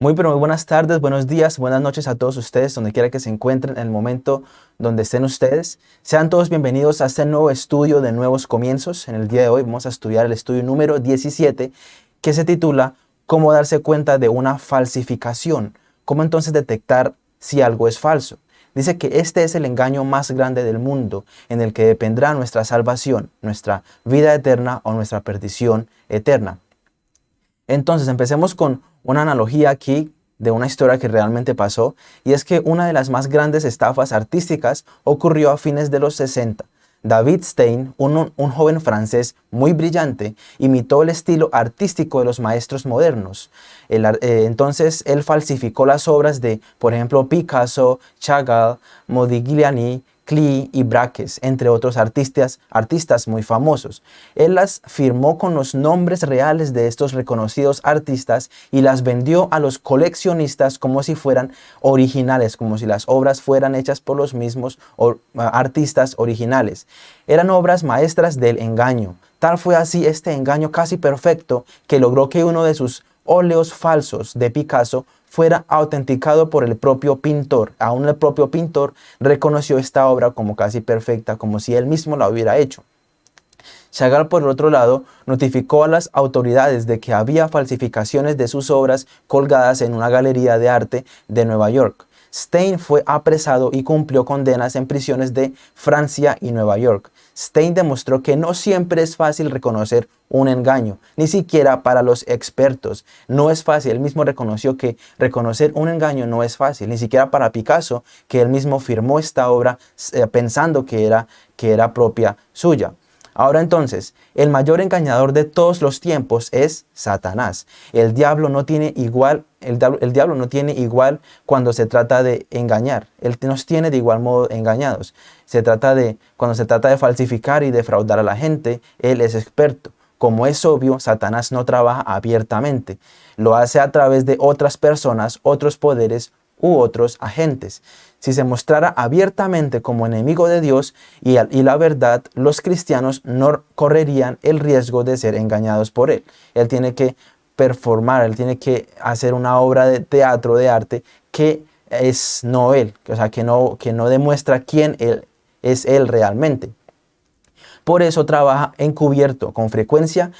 Muy pero muy buenas tardes, buenos días, buenas noches a todos ustedes, donde quiera que se encuentren en el momento donde estén ustedes. Sean todos bienvenidos a este nuevo estudio de nuevos comienzos. En el día de hoy vamos a estudiar el estudio número 17 que se titula Cómo darse cuenta de una falsificación. Cómo entonces detectar si algo es falso. Dice que este es el engaño más grande del mundo en el que dependerá nuestra salvación, nuestra vida eterna o nuestra perdición eterna. Entonces empecemos con una analogía aquí de una historia que realmente pasó, y es que una de las más grandes estafas artísticas ocurrió a fines de los 60. David Stein, un, joven francés muy brillante, imitó el estilo artístico de los maestros modernos. Eh, entonces él falsificó las obras de, por ejemplo, Picasso, Chagall, Modigliani, Klee y Braques, entre otros artistas, artistas muy famosos. Él las firmó con los nombres reales de estos reconocidos artistas y las vendió a los coleccionistas como si fueran originales, como si las obras fueran hechas por los mismos artistas originales. Eran obras maestras del engaño. Tal fue así este engaño casi perfecto que logró que uno de sus óleos falsos de Picasso fuera autenticado por el propio pintor. Aún el propio pintor reconoció esta obra como casi perfecta, como si él mismo la hubiera hecho. Chagall, por otro lado, notificó a las autoridades de que había falsificaciones de sus obras colgadas en una galería de arte de Nueva York. Stein fue apresado y cumplió condenas en prisiones de Francia y Nueva York. Stein demostró que no siempre es fácil reconocer un engaño, ni siquiera para los expertos. No es fácil, él mismo reconoció que reconocer un engaño no es fácil, ni siquiera para Picasso, que él mismo firmó esta obra eh, pensando que era, que era propia suya. Ahora entonces, el mayor engañador de todos los tiempos es Satanás. El diablo no tiene igual, el, diablo no tiene igual cuando se trata de engañar. Él nos tiene de igual modo engañados. Se trata de, cuando se trata de falsificar y defraudar a la gente, él es experto. Como es obvio, Satanás no trabaja abiertamente. Lo hace a través de otras personas, otros poderes u otros agentes. Si se mostrara abiertamente como enemigo de Dios y, la verdad, los cristianos no correrían el riesgo de ser engañados por él. Él tiene que performar, él tiene que hacer una obra de teatro, de arte, que es no él, o sea, que no, que no demuestra quién él es él realmente. Por eso trabaja encubierto, con frecuencia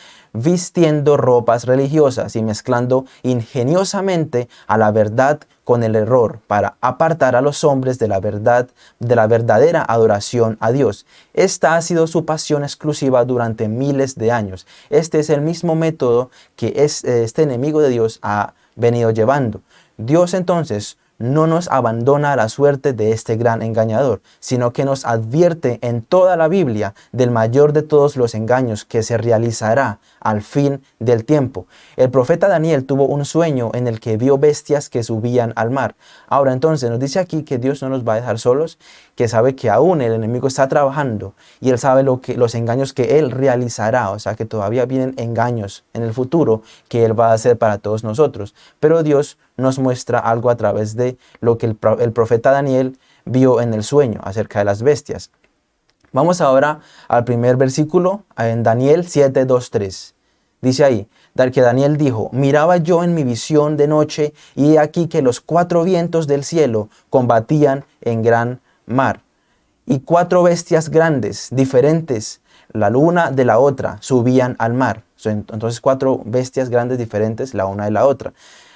vistiendo ropas religiosas y mezclando ingeniosamente a la verdad con el error para apartar a los hombres de la verdad, de la verdadera adoración a Dios. Esta ha sido su pasión exclusiva durante miles de años. Este es el mismo método que este enemigo de Dios ha venido llevando. Dios entonces no nos abandona a la suerte de este gran engañador, sino que nos advierte en toda la Biblia del mayor de todos los engaños que se realizará al fin del tiempo. El profeta Daniel tuvo un sueño en el que vio bestias que subían al mar. Ahora entonces nos dice aquí que Dios no nos va a dejar solos, que sabe que aún el enemigo está trabajando y él sabe lo que, los engaños que él realizará, o sea que todavía vienen engaños en el futuro que él va a hacer para todos nosotros. Pero Dios nos muestra algo a través de lo que el, profeta Daniel vio en el sueño acerca de las bestias. Vamos ahora al primer versículo en Daniel 7, 2, 3. Dice ahí, que Daniel dijo, miraba yo en mi visión de noche y he aquí que los cuatro vientos del cielo combatían en gran mar. Y cuatro bestias grandes, diferentes, la luna de la otra, subían al mar. Entonces cuatro bestias grandes diferentes, la una de la otra.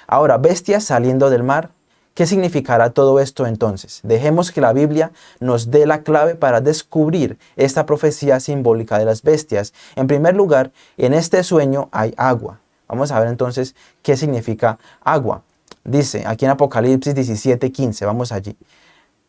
Ahora, bestias saliendo del mar, ¿qué significará todo esto entonces? Dejemos que la Biblia nos dé la clave para descubrir esta profecía simbólica de las bestias. En primer lugar, en este sueño hay agua. Vamos a ver entonces qué significa agua. Dice aquí en Apocalipsis 17, 15, vamos allí.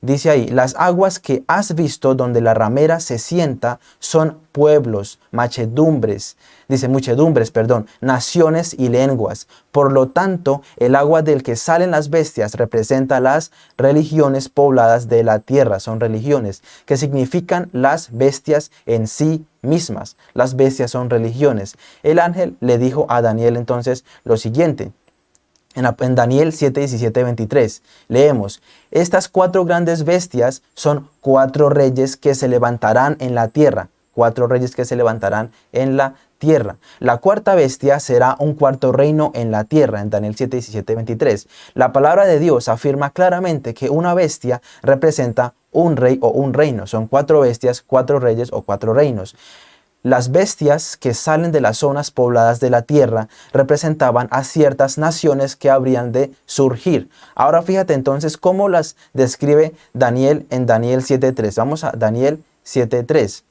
Dice ahí, las aguas que has visto donde la ramera se sienta son pueblos, machedumbres, dice muchedumbres, perdón, naciones y lenguas. Por lo tanto, el agua del que salen las bestias representa las religiones pobladas de la tierra, son religiones, que significan las bestias en sí mismas. Las bestias son religiones. El ángel le dijo a Daniel entonces lo siguiente, en, Daniel 7, 17, 23, leemos, Estas cuatro grandes bestias son cuatro reyes que se levantarán en la tierra. cuatro reyes que se levantarán en la tierra. La cuarta bestia será un cuarto reino en la tierra, en Daniel 7, 17, 23. La palabra de Dios afirma claramente que una bestia representa un rey o un reino. Son cuatro bestias, cuatro reyes o cuatro reinos. Las bestias que salen de las zonas pobladas de la tierra representaban a ciertas naciones que habrían de surgir. Ahora fíjate entonces cómo las describe Daniel en Daniel 7.3. Vamos a Daniel 7.3.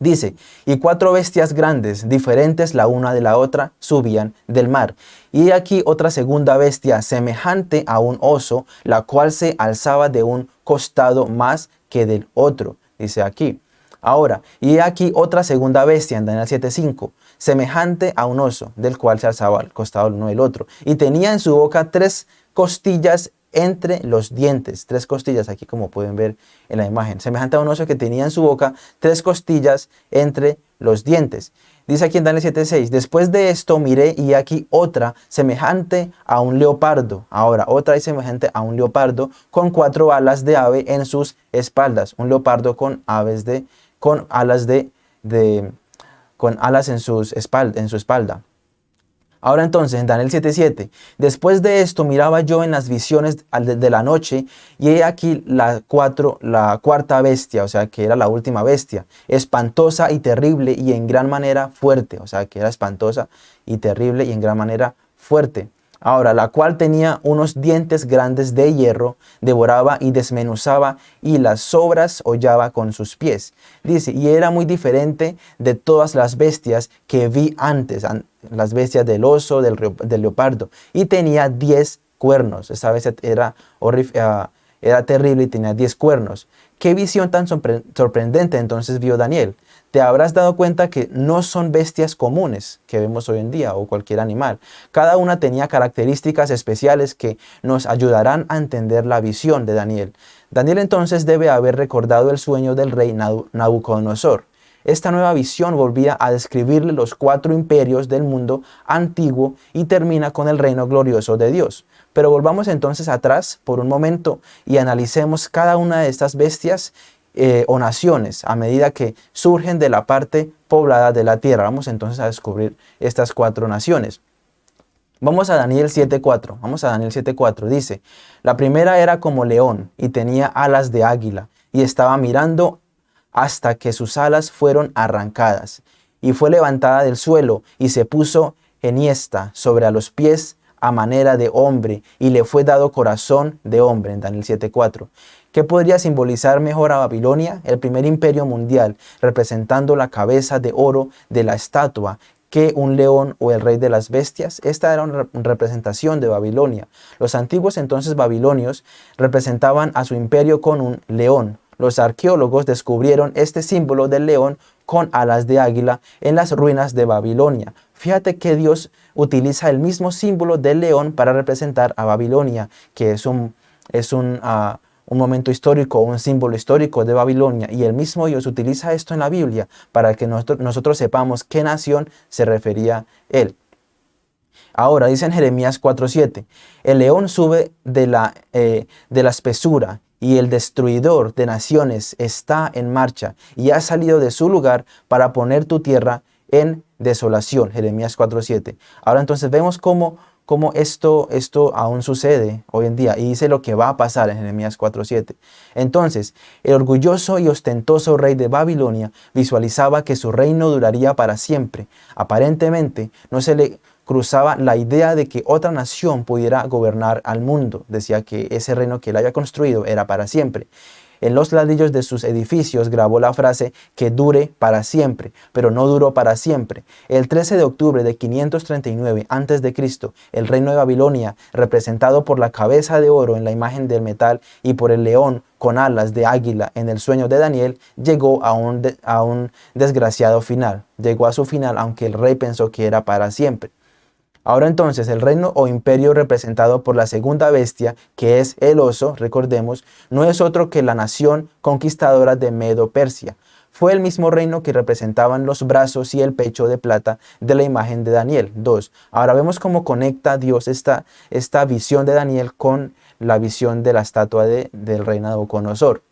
Dice, y cuatro bestias grandes, diferentes la una de la otra, subían del mar. Y aquí otra segunda bestia, semejante a un oso, la cual se alzaba de un costado más que del otro. Dice aquí. Ahora, y aquí otra segunda bestia en Daniel 7.5, semejante a un oso, del cual se alzaba al costado el uno del otro. Y tenía en su boca tres costillas entre los dientes, tres costillas aquí como pueden ver en la imagen, semejante a un oso que tenía en su boca tres costillas entre los dientes. Dice aquí en Daniel 7.6, después de esto miré y aquí otra semejante a un leopardo. Ahora, otra es semejante a un leopardo con cuatro alas de ave en sus espaldas. Un leopardo con aves de con alas, de, de con alas en, sus espalda, en su espalda. Ahora entonces, en Daniel 7:7, después de esto miraba yo en las visiones de la noche y he aquí la, cuatro, la cuarta bestia, o sea que era la última bestia, espantosa y terrible y en gran manera fuerte, o sea que era espantosa y terrible y en gran manera fuerte. Ahora, la cual tenía unos dientes grandes de hierro, devoraba y desmenuzaba y las sobras hollaba con sus pies. Dice, y era muy diferente de todas las bestias que vi antes, las bestias del oso, del, leopardo, y tenía diez cuernos. Esa bestia era, ah, era terrible y tenía diez cuernos. Qué visión tan sorprendente entonces vio Daniel te habrás dado cuenta que no son bestias comunes que vemos hoy en día o cualquier animal. Cada una tenía características especiales que nos ayudarán a entender la visión de Daniel. Daniel entonces debe haber recordado el sueño del rey Nabucodonosor. Esta nueva visión volvía a describirle los cuatro imperios del mundo antiguo y termina con el reino glorioso de Dios. Pero volvamos entonces atrás por un momento y analicemos cada una de estas bestias eh, o naciones a medida que surgen de la parte poblada de la tierra. Vamos entonces a descubrir estas cuatro naciones. Vamos a Daniel 7.4. Vamos a Daniel 7.4. Dice, la primera era como león y tenía alas de águila y estaba mirando hasta que sus alas fueron arrancadas y fue levantada del suelo y se puso eniesta sobre a los pies a manera de hombre y le fue dado corazón de hombre en Daniel 7.4 ¿Qué podría simbolizar mejor a Babilonia? El primer imperio mundial, representando la cabeza de oro de la estatua que un león o el rey de las bestias. Esta era una representación de Babilonia. Los antiguos entonces babilonios representaban a su imperio con un león. Los arqueólogos descubrieron este símbolo del león con alas de águila en las ruinas de Babilonia. Fíjate que Dios utiliza el mismo símbolo del león para representar a Babilonia, que es un, es un, ah, un momento histórico un símbolo histórico de Babilonia y el mismo Dios utiliza esto en la Biblia para que nosotros, sepamos qué nación se refería él. Ahora dice en Jeremías 4.7, el león sube de la, eh, de la espesura y el destruidor de naciones está en marcha y ha salido de su lugar para poner tu tierra en desolación. Jeremías 4.7. Ahora entonces vemos cómo cómo esto, esto aún sucede hoy en día y dice lo que va a pasar en Jeremías 4.7. Entonces, el orgulloso y ostentoso rey de Babilonia visualizaba que su reino duraría para siempre. Aparentemente, no se le cruzaba la idea de que otra nación pudiera gobernar al mundo. Decía que ese reino que él había construido era para siempre. En los ladrillos de sus edificios grabó la frase que dure para siempre, pero no duró para siempre. El 13 de octubre de 539 a.C., el reino de Babilonia, representado por la cabeza de oro en la imagen del metal y por el león con alas de águila en el sueño de Daniel, llegó a un, a un desgraciado final. Llegó a su final aunque el rey pensó que era para siempre. Ahora entonces el reino o imperio representado por la segunda bestia, que es el oso, recordemos, no es otro que la nación conquistadora de Medo-Persia. Fue el mismo reino que representaban los brazos y el pecho de plata de la imagen de Daniel. 2. Ahora vemos cómo conecta Dios esta, esta visión de Daniel con la visión de la estatua de, del rey Nabucodonosor.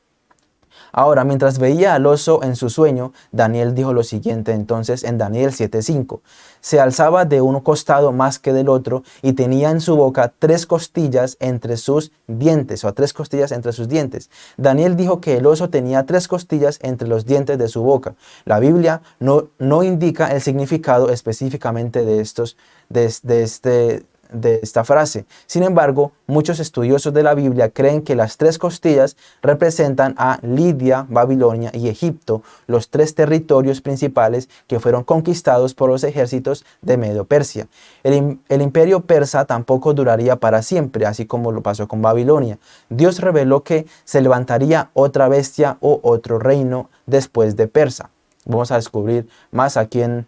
Ahora, mientras veía al oso en su sueño, Daniel dijo lo siguiente entonces en Daniel 7.5. Se alzaba de un costado más que del otro y tenía en su boca tres costillas entre sus dientes, o tres costillas entre sus dientes. Daniel dijo que el oso tenía tres costillas entre los dientes de su boca. La Biblia no, no indica el significado específicamente de estos, de, de este de esta frase. Sin embargo, muchos estudiosos de la Biblia creen que las tres costillas representan a Lidia, Babilonia y Egipto, los tres territorios principales que fueron conquistados por los ejércitos de Medio Persia. El, el imperio persa tampoco duraría para siempre, así como lo pasó con Babilonia. Dios reveló que se levantaría otra bestia o otro reino después de Persa. Vamos a descubrir más aquí en,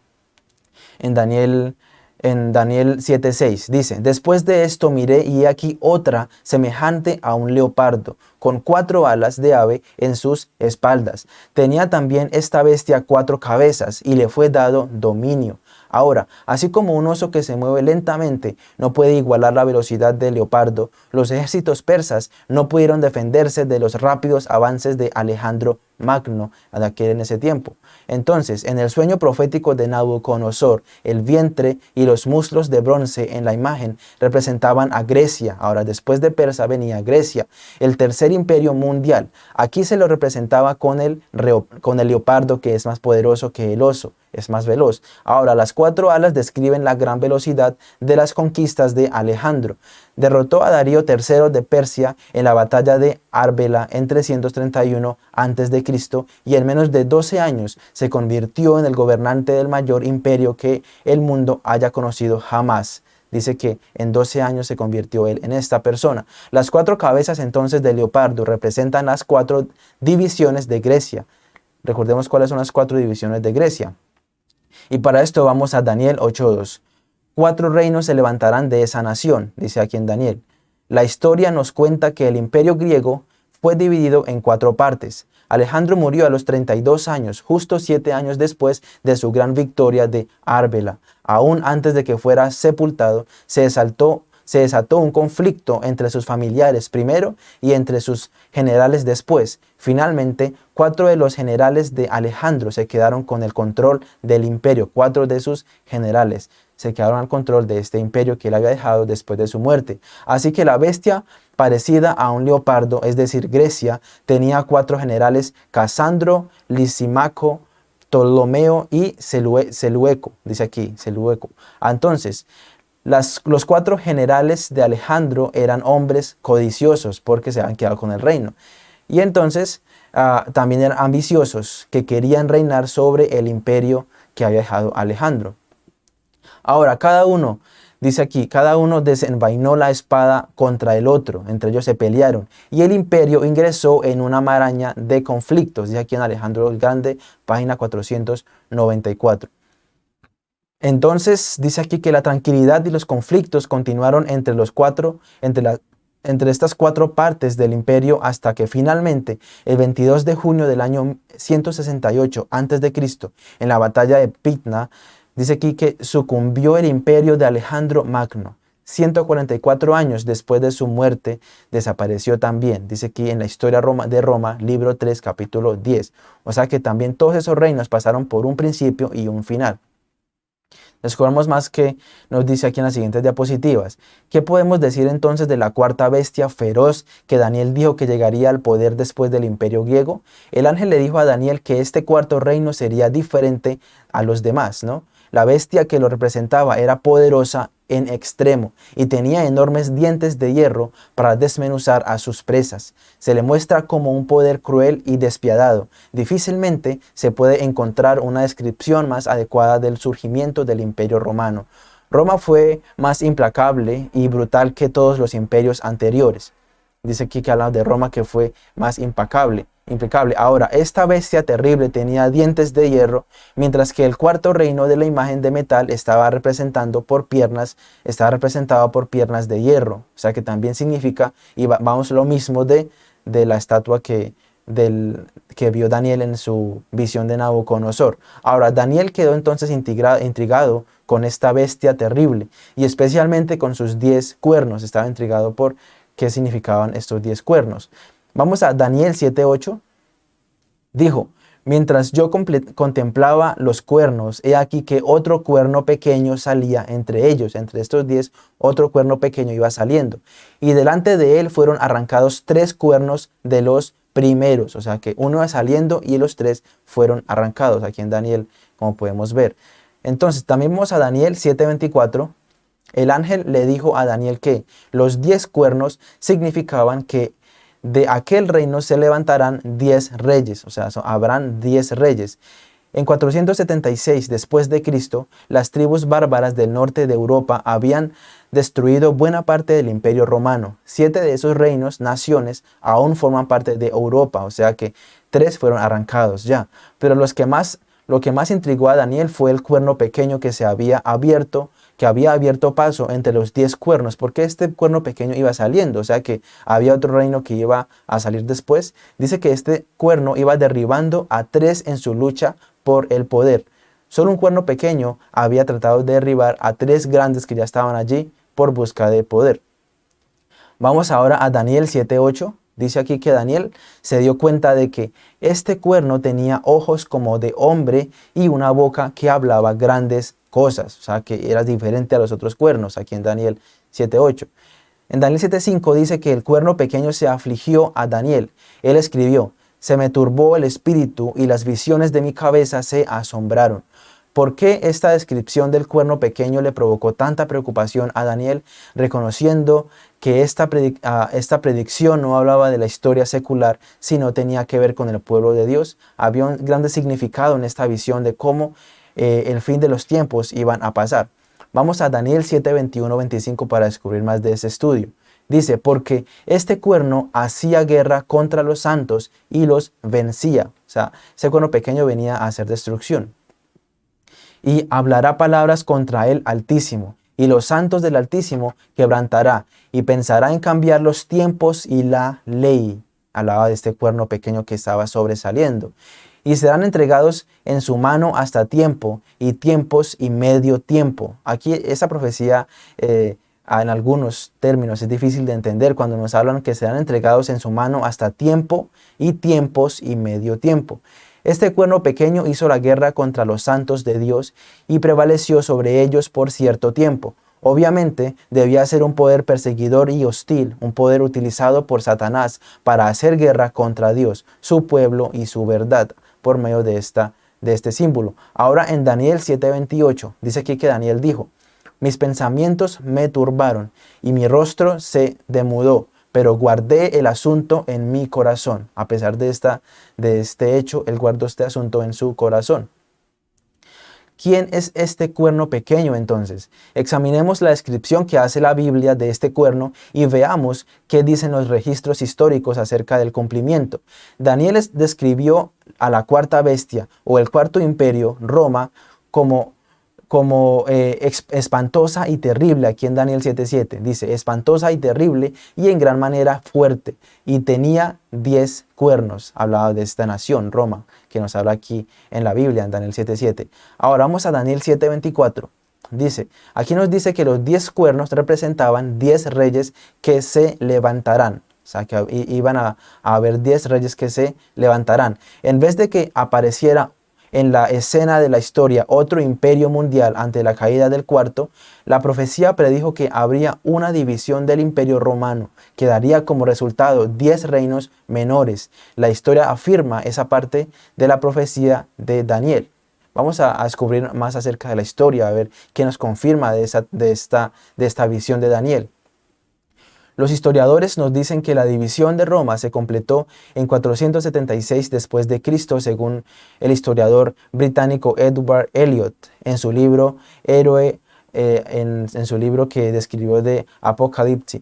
en Daniel en Daniel 7.6. Dice, después de esto miré y aquí otra semejante a un leopardo, con cuatro alas de ave en sus espaldas. Tenía también esta bestia cuatro cabezas y le fue dado dominio. Ahora, así como un oso que se mueve lentamente no puede igualar la velocidad del leopardo, los ejércitos persas no pudieron defenderse de los rápidos avances de Alejandro Magno de aquel en ese tiempo. Entonces, en el sueño profético de Nabucodonosor, el vientre y los muslos de bronce en la imagen representaban a Grecia. Ahora, después de Persa venía Grecia, el tercer imperio mundial. Aquí se lo representaba con el, con el leopardo que es más poderoso que el oso es más veloz. Ahora, las cuatro alas describen la gran velocidad de las conquistas de Alejandro. Derrotó a Darío III de Persia en la batalla de Arbela en 331 a.C. y en menos de 12 años se convirtió en el gobernante del mayor imperio que el mundo haya conocido jamás. Dice que en 12 años se convirtió él en esta persona. Las cuatro cabezas entonces de leopardo representan las cuatro divisiones de Grecia. Recordemos cuáles son las cuatro divisiones de Grecia. Y para esto vamos a Daniel 8.2. Cuatro reinos se levantarán de esa nación, dice aquí en Daniel. La historia nos cuenta que el imperio griego fue dividido en cuatro partes. Alejandro murió a los 32 años, justo siete años después de su gran victoria de Arbela. Aún antes de que fuera sepultado, se exaltó se desató un conflicto entre sus familiares primero y entre sus generales después. Finalmente, cuatro de los generales de Alejandro se quedaron con el control del imperio, cuatro de sus generales se quedaron al control de este imperio que él había dejado después de su muerte. Así que la bestia parecida a un leopardo, es decir, Grecia, tenía cuatro generales, Casandro, Lisimaco, Ptolomeo y Selueco, dice aquí, Selueco. Entonces, los cuatro generales de Alejandro eran hombres codiciosos porque se habían quedado con el reino. Y entonces ah, también eran ambiciosos que querían reinar sobre el imperio que había dejado Alejandro. Ahora, cada uno, dice aquí, cada uno desenvainó la espada contra el otro, entre ellos se pelearon, y el imperio ingresó en una maraña de conflictos, dice aquí en Alejandro el Grande, página 494. Entonces dice aquí que la tranquilidad y los conflictos continuaron entre los cuatro, entre, entre estas cuatro partes del imperio hasta que finalmente el 22 de junio del año 168 a.C., en la batalla de Pitna, dice aquí que sucumbió el imperio de Alejandro Magno. 144 años después de su muerte desapareció también, dice aquí en la historia de Roma, libro 3, capítulo 10. O sea que también todos esos reinos pasaron por un principio y un final. Descubramos más que nos dice aquí en las siguientes diapositivas. ¿Qué podemos decir entonces de la cuarta bestia feroz que Daniel dijo que llegaría al poder después del imperio griego? El ángel le dijo a Daniel que este cuarto reino sería diferente a los demás, ¿no? La bestia que lo representaba era poderosa en extremo y tenía enormes dientes de hierro para desmenuzar a sus presas. Se le muestra como un poder cruel y despiadado. Difícilmente se puede encontrar una descripción más adecuada del surgimiento del imperio romano. Roma fue más implacable y brutal que todos los imperios anteriores. Dice aquí que habla de Roma que fue más impacable impecable. Ahora, esta bestia terrible tenía dientes de hierro, mientras que el cuarto reino de la imagen de metal estaba representando por piernas, estaba representado por piernas de hierro. O sea que también significa, y vamos lo mismo de, de la estatua que, del, que vio Daniel en su visión de Nabucodonosor. Ahora, Daniel quedó entonces intrigado con esta bestia terrible, y especialmente con sus diez cuernos. Estaba intrigado por qué significaban estos diez cuernos. Vamos a Daniel 7.8. Dijo, Mientras yo contemplaba los cuernos, he aquí que otro cuerno pequeño salía entre ellos. Entre estos diez, otro cuerno pequeño iba saliendo. Y delante de él fueron arrancados tres cuernos de los primeros. O sea que uno iba saliendo y los tres fueron arrancados. Aquí en Daniel, como podemos ver. Entonces, también vemos a Daniel 7.24. El ángel le dijo a Daniel que los diez cuernos significaban que de aquel reino se levantarán diez reyes, o sea, habrán diez reyes. En 476 después de Cristo, las tribus bárbaras del norte de Europa habían destruido buena parte del imperio romano. Siete de esos reinos, naciones, aún forman parte de Europa, o sea que tres fueron arrancados ya. Pero lo que más intrigó a Daniel fue el cuerno pequeño que se había abierto que había abierto paso entre los diez cuernos, porque este cuerno pequeño iba saliendo, o sea que había otro reino que iba a salir después. Dice que este cuerno iba derribando a tres en su lucha por el poder. Solo un cuerno pequeño había tratado de derribar a tres grandes que ya estaban allí por busca de poder. Vamos ahora a Daniel 7.8. Dice aquí que Daniel se dio cuenta de que este cuerno tenía ojos como de hombre y una boca que hablaba grandes cosas, o sea que era diferente a los otros cuernos, aquí en Daniel 7.8. En Daniel 7.5 dice que el cuerno pequeño se afligió a Daniel. Él escribió, se me turbó el espíritu y las visiones de mi cabeza se asombraron. ¿Por qué esta descripción del cuerno pequeño le provocó tanta preocupación a Daniel, reconociendo que esta, ah, esta predicción no hablaba de la historia secular, sino tenía que ver con el pueblo de Dios? Había un grande significado en esta visión de cómo eh, el fin de los tiempos iban a pasar. Vamos a Daniel 7, 21, 25 para descubrir más de ese estudio. Dice, porque este cuerno hacía guerra contra los santos y los vencía. O sea, ese cuerno pequeño venía a hacer destrucción. Y hablará palabras contra el Altísimo, y los santos del Altísimo quebrantará, y pensará en cambiar los tiempos y la ley. Hablaba de este cuerno pequeño que estaba sobresaliendo y serán entregados en su mano hasta tiempo y tiempos y medio tiempo. Aquí esa profecía eh, en algunos términos es difícil de entender cuando nos hablan que serán entregados en su mano hasta tiempo y tiempos y medio tiempo. Este cuerno pequeño hizo la guerra contra los santos de Dios y prevaleció sobre ellos por cierto tiempo. Obviamente debía ser un poder perseguidor y hostil, un poder utilizado por Satanás para hacer guerra contra Dios, su pueblo y su verdad por medio de, esta, de este símbolo. Ahora en Daniel 7:28 dice aquí que Daniel dijo, mis pensamientos me turbaron y mi rostro se demudó, pero guardé el asunto en mi corazón. A pesar de, esta, de este hecho, él guardó este asunto en su corazón. ¿Quién es este cuerno pequeño entonces? Examinemos la descripción que hace la Biblia de este cuerno y veamos qué dicen los registros históricos acerca del cumplimiento. Daniel describió a la cuarta bestia o el cuarto imperio, Roma, como como eh, espantosa y terrible, aquí en Daniel 7.7, dice, espantosa y terrible y en gran manera fuerte, y tenía diez cuernos, hablaba de esta nación, Roma, que nos habla aquí en la Biblia, en Daniel 7.7. Ahora vamos a Daniel 7.24, dice, aquí nos dice que los diez cuernos representaban diez reyes que se levantarán, o sea, que iban a, haber diez reyes que se levantarán. En vez de que apareciera en la escena de la historia otro imperio mundial ante la caída del cuarto, la profecía predijo que habría una división del imperio romano, que daría como resultado 10 reinos menores. La historia afirma esa parte de la profecía de Daniel. Vamos a, descubrir más acerca de la historia, a ver qué nos confirma de, esa, de, esta, de esta visión de Daniel. Los historiadores nos dicen que la división de Roma se completó en 476 después de Cristo, según el historiador británico Edward Elliot en su libro Héroe, eh, en, en, su libro que describió de Apocalipsis.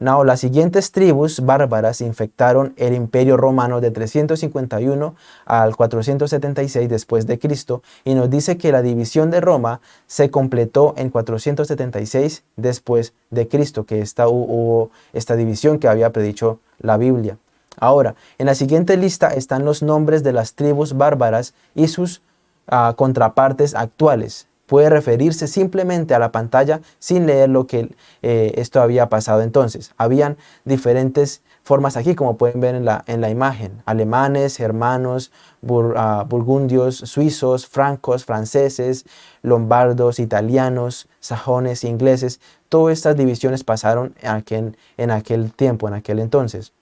Now, las siguientes tribus bárbaras infectaron el imperio romano de 351 al 476 después de Cristo y nos dice que la división de Roma se completó en 476 después de Cristo, que esta, hubo esta división que había predicho la Biblia. Ahora, en la siguiente lista están los nombres de las tribus bárbaras y sus ah, contrapartes actuales puede referirse simplemente a la pantalla sin leer lo que eh, esto había pasado entonces. Habían diferentes formas aquí, como pueden ver en la, en la imagen. Alemanes, germanos, ah, burgundios, suizos, francos, franceses, lombardos, italianos, sajones, ingleses. Todas estas divisiones pasaron en aquel, en aquel tiempo, en aquel entonces.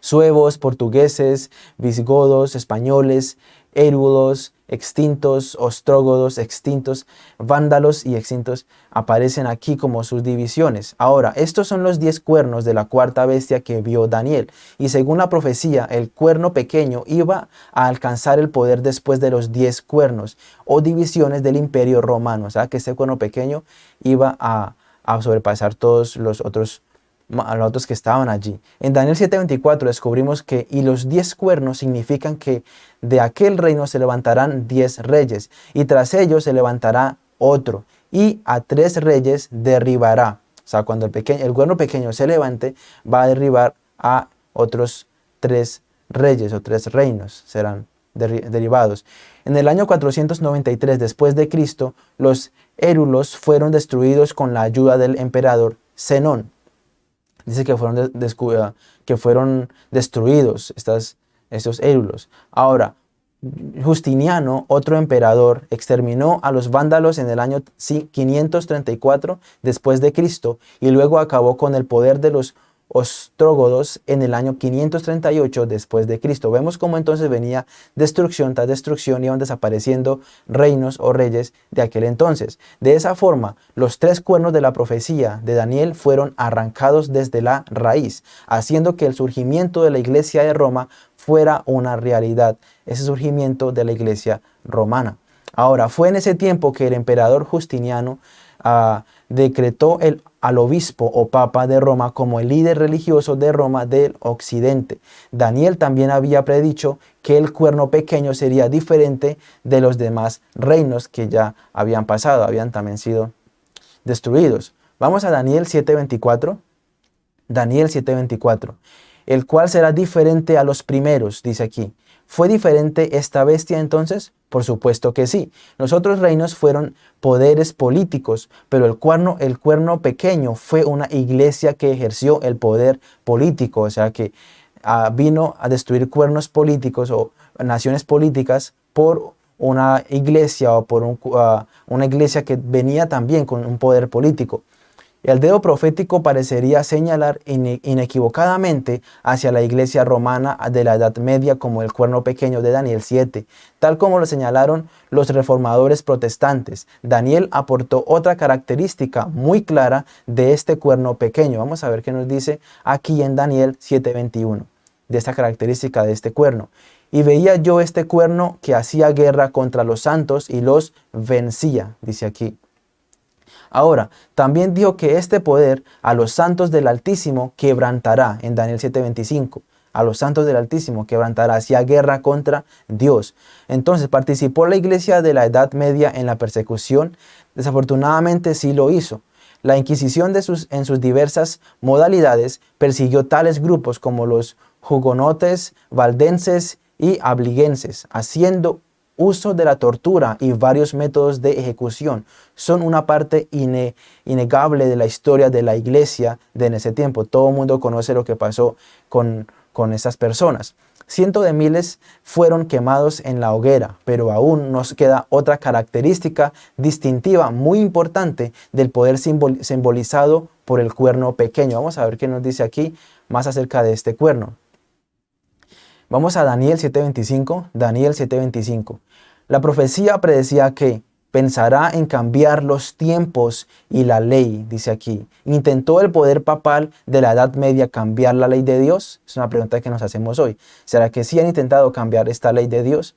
Suevos, portugueses, visigodos, españoles, érulos, extintos, ostrógodos, extintos, vándalos y extintos aparecen aquí como sus divisiones. Ahora, estos son los diez cuernos de la cuarta bestia que vio Daniel. Y según la profecía, el cuerno pequeño iba a alcanzar el poder después de los diez cuernos o divisiones del imperio romano. O sea, que ese cuerno pequeño iba a, a sobrepasar todos los otros a los otros que estaban allí. En Daniel 7:24 descubrimos que y los diez cuernos significan que de aquel reino se levantarán diez reyes y tras ellos se levantará otro y a tres reyes derribará. O sea, cuando el, pequeño, el cuerno pequeño se levante va a derribar a otros tres reyes o tres reinos serán derivados. En el año 493 después de Cristo, los érulos fueron destruidos con la ayuda del emperador Zenón dice que fueron, que fueron destruidos estas, estos érulos. Ahora, Justiniano, otro emperador, exterminó a los vándalos en el año 534 después de Cristo y luego acabó con el poder de los ostrógodos en el año 538 después de Cristo. Vemos cómo entonces venía destrucción tras destrucción, iban desapareciendo reinos o reyes de aquel entonces. De esa forma, los tres cuernos de la profecía de Daniel fueron arrancados desde la raíz, haciendo que el surgimiento de la iglesia de Roma fuera una realidad, ese surgimiento de la iglesia romana. Ahora, fue en ese tiempo que el emperador Justiniano ah, decretó el al obispo o papa de Roma como el líder religioso de Roma del occidente. Daniel también había predicho que el cuerno pequeño sería diferente de los demás reinos que ya habían pasado, habían también sido destruidos. Vamos a Daniel 7.24. Daniel 7.24. El cual será diferente a los primeros, dice aquí. ¿Fue diferente esta bestia entonces? Por supuesto que sí. Los otros reinos fueron poderes políticos, pero el cuerno, el cuerno pequeño fue una iglesia que ejerció el poder político, o sea que ah, vino a destruir cuernos políticos o naciones políticas por una iglesia o por ah, una iglesia que venía también con un poder político. El dedo profético parecería señalar inequivocadamente hacia la iglesia romana de la Edad Media como el cuerno pequeño de Daniel 7, tal como lo señalaron los reformadores protestantes. Daniel aportó otra característica muy clara de este cuerno pequeño. Vamos a ver qué nos dice aquí en Daniel 7.21, de esta característica de este cuerno. Y veía yo este cuerno que hacía guerra contra los santos y los vencía, dice aquí. Ahora, también dijo que este poder a los santos del Altísimo quebrantará, en Daniel 7:25. A los santos del Altísimo quebrantará, hacia guerra contra Dios. Entonces, ¿participó la iglesia de la Edad Media en la persecución? Desafortunadamente sí lo hizo. La Inquisición en sus diversas modalidades persiguió tales grupos como los jugonotes, valdenses y abliguenses, haciendo uso de la tortura y varios métodos de ejecución son una parte innegable de la historia de la iglesia de en ese tiempo. Todo el mundo conoce lo que pasó con, con esas personas. Cientos de miles fueron quemados en la hoguera, pero aún nos queda otra característica distintiva muy importante del poder simbolizado por el cuerno pequeño. Vamos a ver qué nos dice aquí más acerca de este cuerno. Vamos a Daniel 7.25. Daniel 7.25. La profecía predecía que pensará en cambiar los tiempos y la ley, dice aquí. ¿Intentó el poder papal de la Edad Media cambiar la ley de Dios? Es una pregunta que nos hacemos hoy. ¿Será que sí han intentado cambiar esta ley de Dios?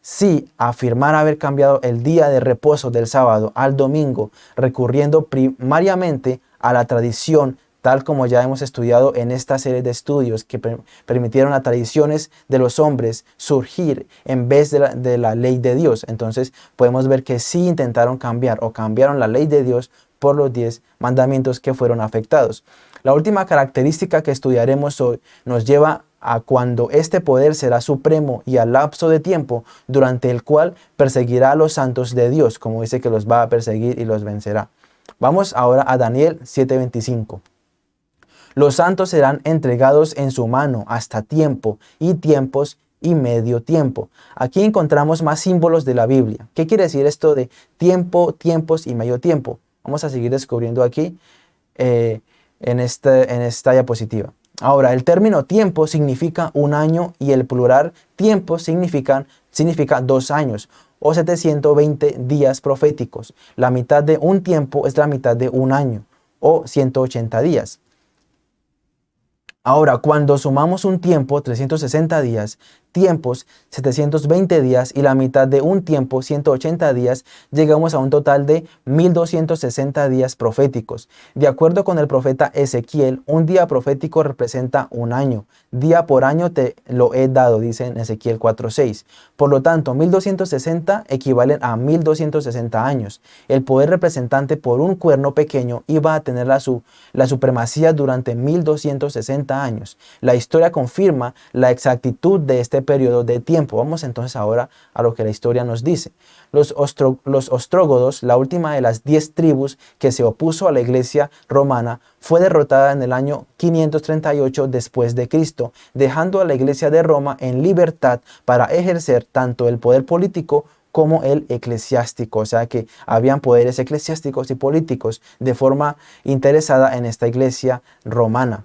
Sí, afirmar haber cambiado el día de reposo del sábado al domingo, recurriendo primariamente a la tradición tal como ya hemos estudiado en esta serie de estudios que permitieron a tradiciones de los hombres surgir en vez de la, de la ley de Dios. Entonces podemos ver que sí intentaron cambiar o cambiaron la ley de Dios por los diez mandamientos que fueron afectados. La última característica que estudiaremos hoy nos lleva a cuando este poder será supremo y al lapso de tiempo durante el cual perseguirá a los santos de Dios, como dice que los va a perseguir y los vencerá. Vamos ahora a Daniel 7.25. Los santos serán entregados en su mano hasta tiempo y tiempos y medio tiempo. Aquí encontramos más símbolos de la Biblia. ¿Qué quiere decir esto de tiempo, tiempos y medio tiempo? Vamos a seguir descubriendo aquí eh, en, este, en esta diapositiva. Ahora, el término tiempo significa un año y el plural tiempo significa, significa dos años o 720 días proféticos. La mitad de un tiempo es la mitad de un año o 180 días. Ahora, cuando sumamos un tiempo, 360 días, tiempos, 720 días y la mitad de un tiempo, 180 días, llegamos a un total de 1260 días proféticos. De acuerdo con el profeta Ezequiel, un día profético representa un año. Día por año te lo he dado, dice en Ezequiel 4.6. Por lo tanto, 1260 equivalen a 1260 años. El poder representante por un cuerno pequeño iba a tener la, su, la supremacía durante 1260 años. La historia confirma la exactitud de este periodo de tiempo. Vamos entonces ahora a lo que la historia nos dice. Los, los ostrógodos, la última de las diez tribus que se opuso a la iglesia romana, fue derrotada en el año 538 después de Cristo, dejando a la iglesia de Roma en libertad para ejercer tanto el poder político como el eclesiástico, o sea que habían poderes eclesiásticos y políticos de forma interesada en esta iglesia romana.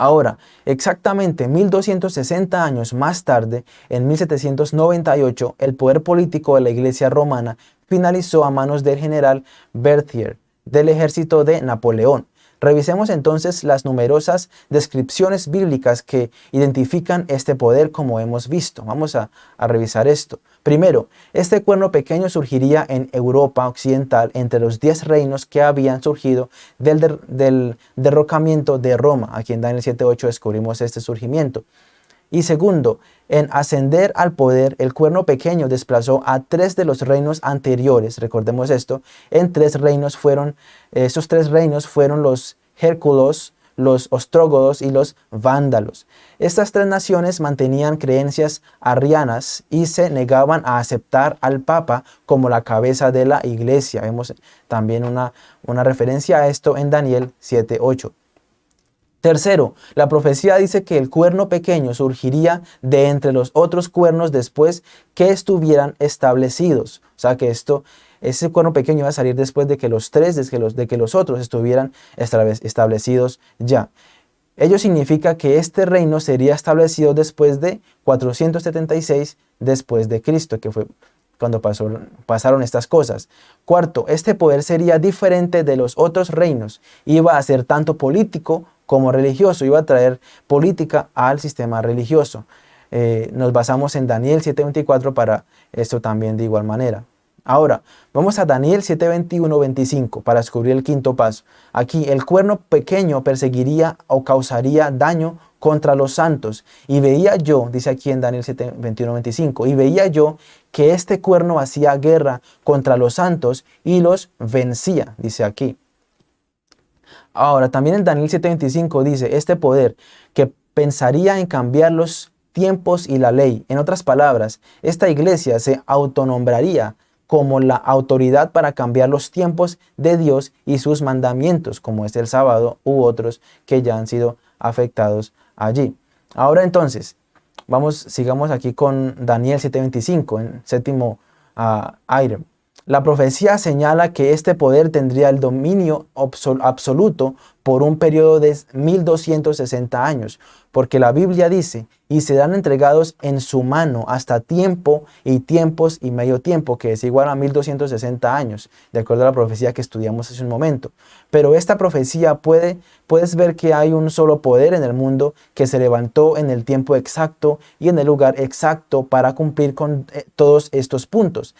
Ahora, exactamente 1260 años más tarde, en 1798, el poder político de la iglesia romana finalizó a manos del general Berthier del ejército de Napoleón. Revisemos entonces las numerosas descripciones bíblicas que identifican este poder como hemos visto. Vamos a, revisar esto. Primero, este cuerno pequeño surgiría en Europa occidental entre los diez reinos que habían surgido del, derrocamiento de Roma. Aquí en Daniel 7.8 descubrimos este surgimiento. Y segundo, en ascender al poder, el cuerno pequeño desplazó a tres de los reinos anteriores. Recordemos esto, en tres reinos fueron, esos tres reinos fueron los Hérculos, los ostrógodos y los vándalos. Estas tres naciones mantenían creencias arrianas y se negaban a aceptar al Papa como la cabeza de la iglesia. Vemos también una, una referencia a esto en Daniel 7.8. Tercero, la profecía dice que el cuerno pequeño surgiría de entre los otros cuernos después que estuvieran establecidos. O sea que esto ese cuerno pequeño va a salir después de que los tres, de que los, de que los otros estuvieran establecidos ya. Ello significa que este reino sería establecido después de 476 después de Cristo, que fue cuando pasaron estas cosas. Cuarto, este poder sería diferente de los otros reinos. Iba a ser tanto político como religioso. Iba a traer política al sistema religioso. Eh, nos basamos en Daniel 7.24 para esto también de igual manera. Ahora, vamos a Daniel 7:21-25 para descubrir el quinto paso. Aquí, el cuerno pequeño perseguiría o causaría daño contra los santos. Y veía yo, dice aquí en Daniel 7:21-25, y veía yo que este cuerno hacía guerra contra los santos y los vencía, dice aquí. Ahora, también en Daniel 7:25 dice, este poder que pensaría en cambiar los tiempos y la ley. En otras palabras, esta iglesia se autonombraría como la autoridad para cambiar los tiempos de Dios y sus mandamientos, como es el sábado u otros que ya han sido afectados allí. Ahora entonces, vamos, sigamos aquí con Daniel 7.25, en séptimo uh, aire. La profecía señala que este poder tendría el dominio absoluto por un periodo de 1260 años, porque la Biblia dice, y serán entregados en su mano hasta tiempo y tiempos y medio tiempo, que es igual a 1260 años, de acuerdo a la profecía que estudiamos hace un momento. Pero esta profecía puede, puedes ver que hay un solo poder en el mundo que se levantó en el tiempo exacto y en el lugar exacto para cumplir con eh, todos estos puntos.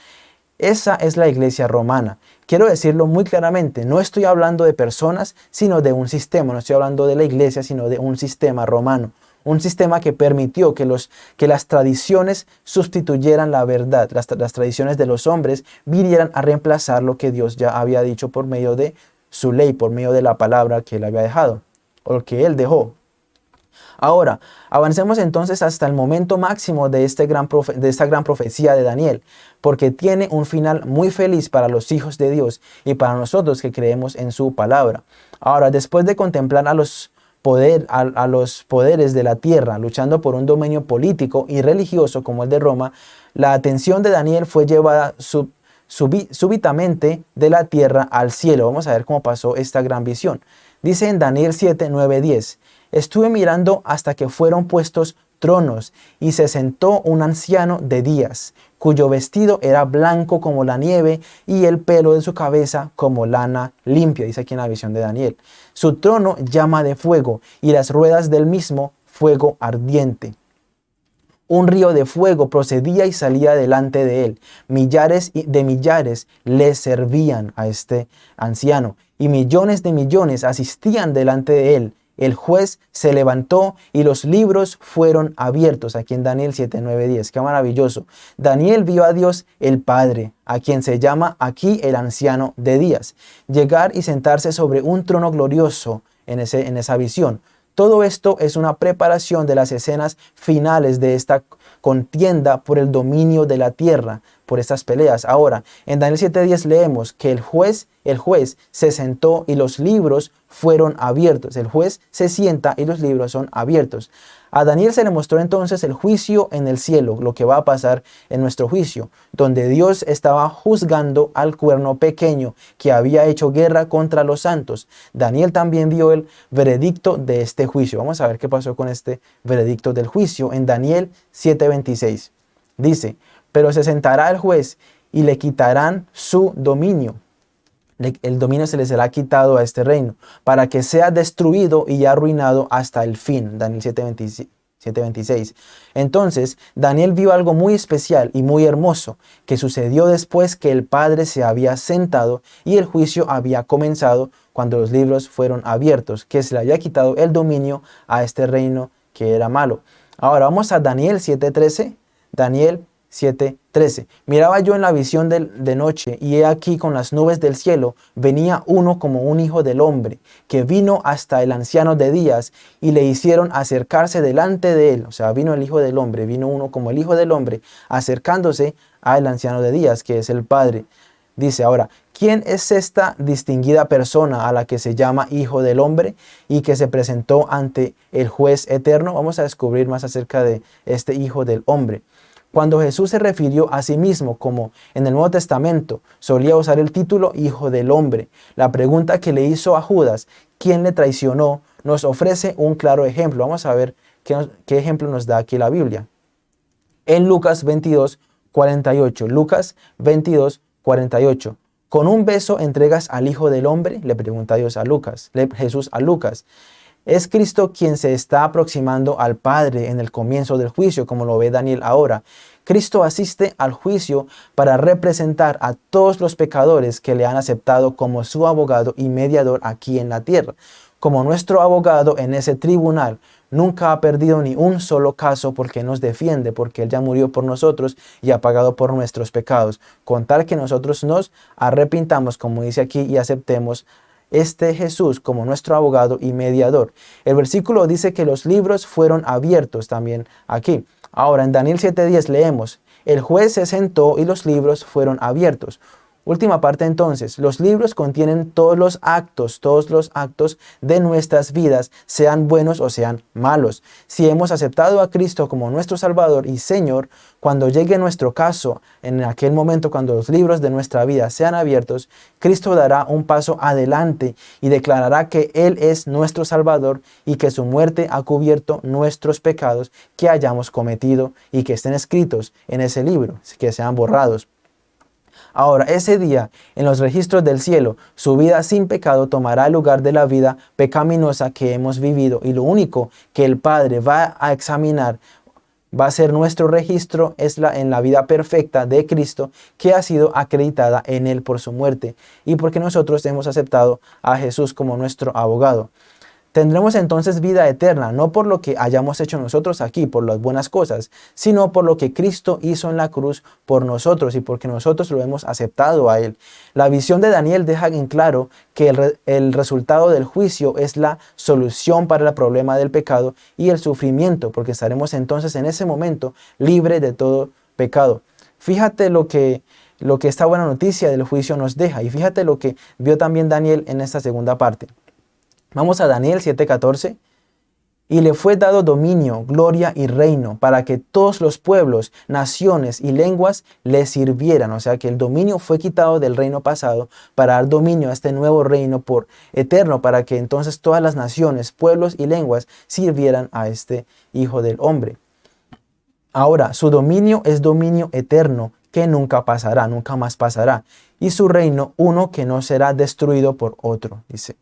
Esa es la iglesia romana. Quiero decirlo muy claramente, no estoy hablando de personas, sino de un sistema. No estoy hablando de la iglesia, sino de un sistema romano. Un sistema que permitió que, los, que las tradiciones sustituyeran la verdad. Las, las tradiciones de los hombres vinieran a reemplazar lo que Dios ya había dicho por medio de su ley, por medio de la palabra que él había dejado, o que él dejó. Ahora, avancemos entonces hasta el momento máximo de, este de esta gran profecía de Daniel, porque tiene un final muy feliz para los hijos de Dios y para nosotros que creemos en su palabra. Ahora, después de contemplar a los, poder, a, los poderes de la tierra luchando por un dominio político y religioso como el de Roma, la atención de Daniel fue llevada súbitamente de la tierra al cielo. Vamos a ver cómo pasó esta gran visión. Dice en Daniel 7, 9, 10, Estuve mirando hasta que fueron puestos tronos y se sentó un anciano de días, cuyo vestido era blanco como la nieve y el pelo de su cabeza como lana limpia, dice aquí en la visión de Daniel. Su trono llama de fuego y las ruedas del mismo fuego ardiente. Un río de fuego procedía y salía delante de él. Millares de millares le servían a este anciano y millones de millones asistían delante de él el juez se levantó y los libros fueron abiertos. Aquí en Daniel 7, 9, 10. Qué maravilloso. Daniel vio a Dios el Padre, a quien se llama aquí el anciano de días, llegar y sentarse sobre un trono glorioso en, ese, en esa visión. Todo esto es una preparación de las escenas finales de esta contienda por el dominio de la tierra, por estas peleas. Ahora, en Daniel 7:10 leemos que el juez, el juez se sentó y los libros fueron abiertos. El juez se sienta y los libros son abiertos. A Daniel se le mostró entonces el juicio en el cielo, lo que va a pasar en nuestro juicio, donde Dios estaba juzgando al cuerno pequeño que había hecho guerra contra los santos. Daniel también vio el veredicto de este juicio. Vamos a ver qué pasó con este veredicto del juicio en Daniel 7:26. Dice, pero se sentará el juez y le quitarán su dominio. El dominio se le será quitado a este reino, para que sea destruido y arruinado hasta el fin. Daniel 7:26. Entonces, Daniel vio algo muy especial y muy hermoso que sucedió después que el Padre se había sentado y el juicio había comenzado cuando los libros fueron abiertos, que se le había quitado el dominio a este reino que era malo. Ahora vamos a Daniel 7:13. Daniel 7:13. Miraba yo en la visión de, noche, y he aquí con las nubes del cielo venía uno como un hijo del hombre, que vino hasta el anciano de días, y le hicieron acercarse delante de él. O sea, vino el hijo del hombre, vino uno como el hijo del hombre, acercándose al anciano de días, que es el Padre. Dice ahora, ¿quién es esta distinguida persona a la que se llama Hijo del Hombre y que se presentó ante el juez eterno? Vamos a descubrir más acerca de este Hijo del Hombre. Cuando Jesús se refirió a sí mismo como en el Nuevo Testamento solía usar el título Hijo del Hombre, la pregunta que le hizo a Judas, ¿quién le traicionó?, nos ofrece un claro ejemplo. Vamos a ver qué, ejemplo nos da aquí la Biblia. En Lucas 22, 48. Lucas 22, 48. ¿Con un beso entregas al Hijo del Hombre? Le pregunta Dios a Lucas, Jesús a Lucas. Es Cristo quien se está aproximando al Padre en el comienzo del juicio, como lo ve Daniel ahora. Cristo asiste al juicio para representar a todos los pecadores que le han aceptado como su abogado y mediador aquí en la tierra. Como nuestro abogado en ese tribunal, nunca ha perdido ni un solo caso porque nos defiende, porque Él ya murió por nosotros y ha pagado por nuestros pecados. Con tal que nosotros nos arrepintamos, como dice aquí, y aceptemos este Jesús como nuestro abogado y mediador. El versículo dice que los libros fueron abiertos también aquí. Ahora en Daniel 7.10 leemos, el juez se sentó y los libros fueron abiertos. Última parte entonces, los libros contienen todos los actos, todos los actos de nuestras vidas, sean buenos o sean malos. Si hemos aceptado a Cristo como nuestro Salvador y Señor, cuando llegue nuestro caso, en aquel momento cuando los libros de nuestra vida sean abiertos, Cristo dará un paso adelante y declarará que Él es nuestro Salvador y que su muerte ha cubierto nuestros pecados que hayamos cometido y que estén escritos en ese libro, que sean borrados. Ahora, ese día, en los registros del cielo, su vida sin pecado tomará el lugar de la vida pecaminosa que hemos vivido y lo único que el Padre va a examinar va a ser nuestro registro es la, en la vida perfecta de Cristo que ha sido acreditada en Él por su muerte y porque nosotros hemos aceptado a Jesús como nuestro abogado. Tendremos entonces vida eterna, no por lo que hayamos hecho nosotros aquí, por las buenas cosas, sino por lo que Cristo hizo en la cruz por nosotros y porque nosotros lo hemos aceptado a Él. La visión de Daniel deja en claro que el, resultado del juicio es la solución para el problema del pecado y el sufrimiento, porque estaremos entonces en ese momento libres de todo pecado. Fíjate lo que, lo que esta buena noticia del juicio nos deja y fíjate lo que vio también Daniel en esta segunda parte. Vamos a Daniel 7:14. Y le fue dado dominio, gloria y reino para que todos los pueblos, naciones y lenguas le sirvieran. O sea que el dominio fue quitado del reino pasado para dar dominio a este nuevo reino por eterno, para que entonces todas las naciones, pueblos y lenguas sirvieran a este Hijo del Hombre. Ahora, su dominio es dominio eterno que nunca pasará, nunca más pasará. Y su reino uno que no será destruido por otro, dice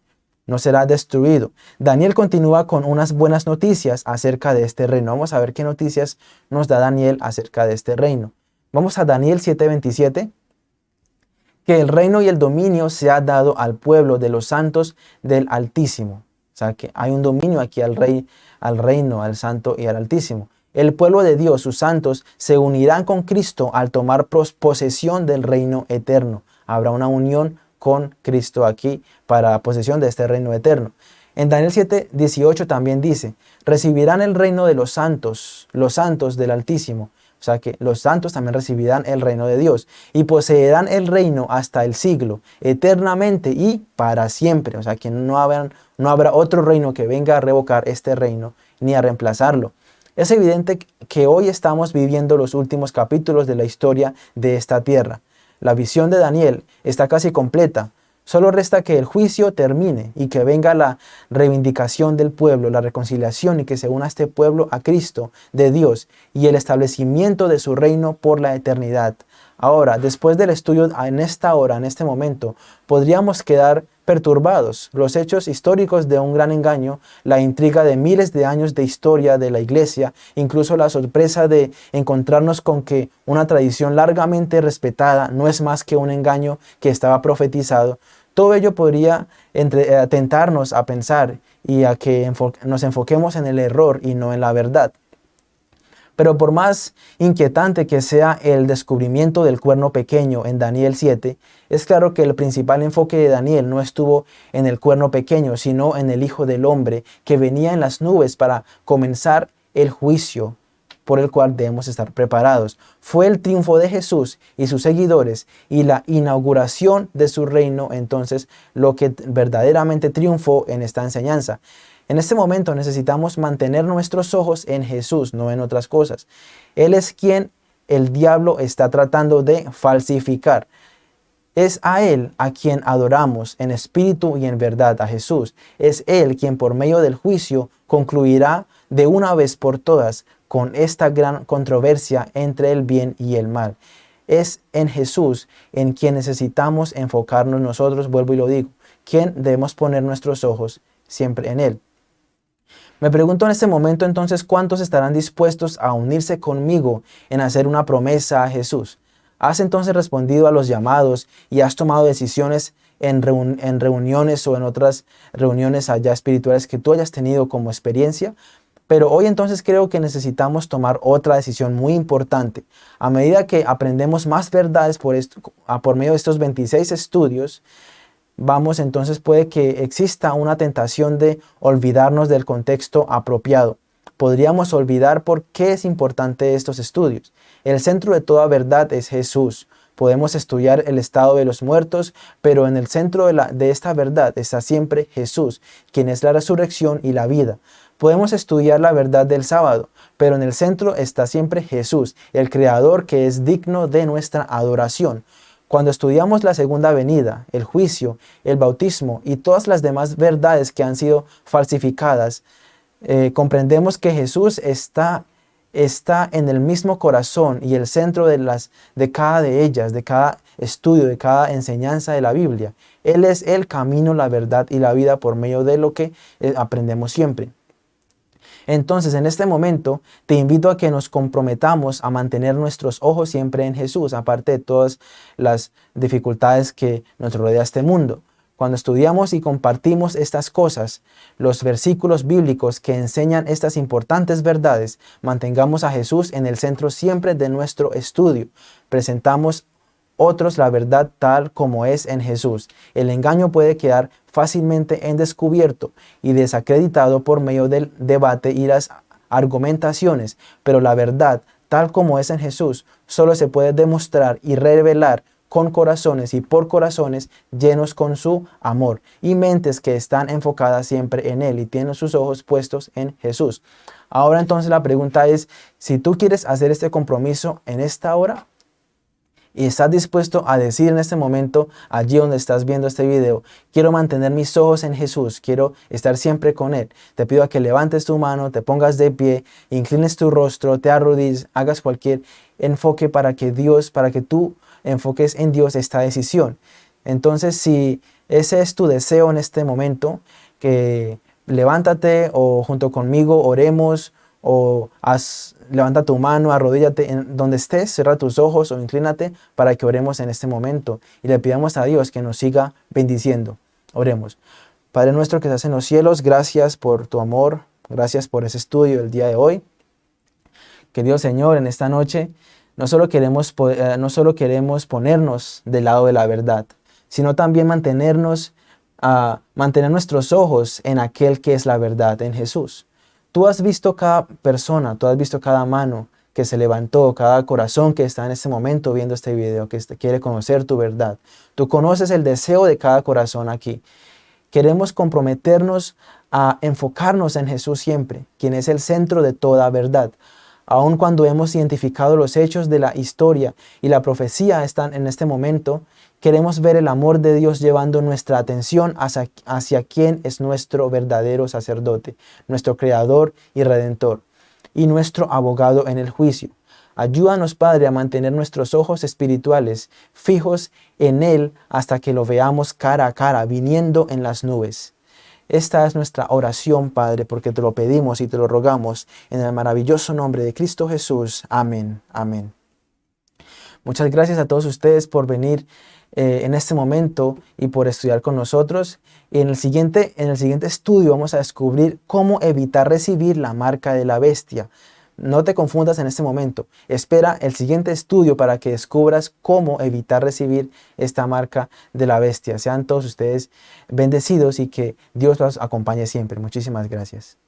no será destruido. Daniel continúa con unas buenas noticias acerca de este reino. Vamos a ver qué noticias nos da Daniel acerca de este reino. Vamos a Daniel 7:27. Que el reino y el dominio se ha dado al pueblo de los santos del Altísimo. O sea que hay un dominio aquí al rey, al reino, al santo y al Altísimo. El pueblo de Dios, sus santos, se unirán con Cristo al tomar posesión del reino eterno. Habrá una unión con Cristo aquí para la posesión de este reino eterno. En Daniel 7, 18 también dice, recibirán el reino de los santos, los santos del Altísimo. O sea que los santos también recibirán el reino de Dios y poseerán el reino hasta el siglo, eternamente y para siempre. O sea que no habrá, no habrá otro reino que venga a revocar este reino ni a reemplazarlo. Es evidente que hoy estamos viviendo los últimos capítulos de la historia de esta tierra. La visión de Daniel está casi completa. Solo resta que el juicio termine y que venga la reivindicación del pueblo, la reconciliación y que se una este pueblo a Cristo, de Dios, y el establecimiento de su reino por la eternidad. Ahora, después del estudio en esta hora, en este momento, podríamos quedar perturbados. Los hechos históricos de un gran engaño, la intriga de miles de años de historia de la iglesia, incluso la sorpresa de encontrarnos con que una tradición largamente respetada no es más que un engaño que estaba profetizado, todo ello podría entre, tentarnos a pensar y a que nos enfoquemos en el error y no en la verdad. Pero por más inquietante que sea el descubrimiento del cuerno pequeño en Daniel 7, es claro que el principal enfoque de Daniel no estuvo en el cuerno pequeño, sino en el Hijo del Hombre que venía en las nubes para comenzar el juicio por el cual debemos estar preparados. Fue el triunfo de Jesús y sus seguidores y la inauguración de su reino entonces lo que verdaderamente triunfó en esta enseñanza. En este momento necesitamos mantener nuestros ojos en Jesús, no en otras cosas. Él es quien el diablo está tratando de falsificar. Es a Él a quien adoramos en espíritu y en verdad, a Jesús. Es Él quien por medio del juicio concluirá de una vez por todas con esta gran controversia entre el bien y el mal. Es en Jesús en quien necesitamos enfocarnos nosotros, vuelvo y lo digo, quien debemos poner nuestros ojos siempre en Él. Me pregunto en este momento entonces cuántos estarán dispuestos a unirse conmigo en hacer una promesa a Jesús. ¿Has entonces respondido a los llamados y has tomado decisiones en, reuniones o en otras reuniones allá espirituales que tú hayas tenido como experiencia? Pero hoy entonces creo que necesitamos tomar otra decisión muy importante. A medida que aprendemos más verdades por medio de estos 26 estudios, vamos entonces puede que exista una tentación de olvidarnos del contexto apropiado. Podríamos olvidar por qué es importante estos estudios. El centro de toda verdad es Jesús. Podemos estudiar el estado de los muertos, pero en el centro de, la, de esta verdad está siempre Jesús, quien es la resurrección y la vida. Podemos estudiar la verdad del sábado, pero en el centro está siempre Jesús, el Creador que es digno de nuestra adoración. Cuando estudiamos la segunda venida, el juicio, el bautismo y todas las demás verdades que han sido falsificadas, eh, comprendemos que Jesús está, está en el mismo corazón y el centro de, las, de cada de ellas, de cada estudio, de cada enseñanza de la Biblia. Él es el camino, la verdad y la vida por medio de lo que eh, aprendemos siempre. Entonces, en este momento, te invito a que nos comprometamos a mantener nuestros ojos siempre en Jesús, aparte de todas las dificultades que nos rodea este mundo. Cuando estudiamos y compartimos estas cosas, los versículos bíblicos que enseñan estas importantes verdades, mantengamos a Jesús en el centro siempre de nuestro estudio. Presentamos otros la verdad tal como es en Jesús. El engaño puede quedar fácilmente en descubierto y desacreditado por medio del debate y las argumentaciones, pero la verdad tal como es en Jesús solo se puede demostrar y revelar con corazones y por corazones llenos con su amor y mentes que están enfocadas siempre en Él y tienen sus ojos puestos en Jesús. Ahora entonces la pregunta es, si tú quieres hacer este compromiso en esta hora, y estás dispuesto a decir en este momento, allí donde estás viendo este video, quiero mantener mis ojos en Jesús, quiero estar siempre con Él. Te pido a que levantes tu mano, te pongas de pie, inclines tu rostro, te arrodilles, hagas cualquier enfoque para que Dios, para que tú enfoques en Dios esta decisión. Entonces, si ese es tu deseo en este momento, que levántate o junto conmigo oremos o haz, levanta tu mano, arrodíllate en donde estés, cierra tus ojos o inclínate para que oremos en este momento y le pidamos a Dios que nos siga bendiciendo. Oremos. Padre nuestro que estás en los cielos, gracias por tu amor, gracias por ese estudio el día de hoy. Que Dios Señor en esta noche no solo queremos, eh, no solo queremos ponernos del lado de la verdad, sino también mantenernos, a mantener nuestros ojos en aquel que es la verdad, en Jesús. Tú has visto cada persona, tú has visto cada mano que se levantó, cada corazón que está en este momento viendo este video, que quiere conocer tu verdad. Tú conoces el deseo de cada corazón aquí. Queremos comprometernos a enfocarnos en Jesús siempre, quien es el centro de toda verdad. Aun cuando hemos identificado los hechos de la historia y la profecía están en este momento, Queremos ver el amor de Dios llevando nuestra atención hacia, hacia quien es nuestro verdadero sacerdote, nuestro Creador y Redentor, y nuestro abogado en el juicio. Ayúdanos, Padre, a mantener nuestros ojos espirituales fijos en Él hasta que lo veamos cara a cara, viniendo en las nubes. Esta es nuestra oración, Padre, porque te lo pedimos y te lo rogamos en el maravilloso nombre de Cristo Jesús. Amén. Amén. Muchas gracias a todos ustedes por venir eh, en este momento y por estudiar con nosotros. Y en el, siguiente, en el siguiente estudio vamos a descubrir cómo evitar recibir la marca de la bestia. No te confundas en este momento. Espera el siguiente estudio para que descubras cómo evitar recibir esta marca de la bestia. Sean todos ustedes bendecidos y que Dios los acompañe siempre. Muchísimas gracias.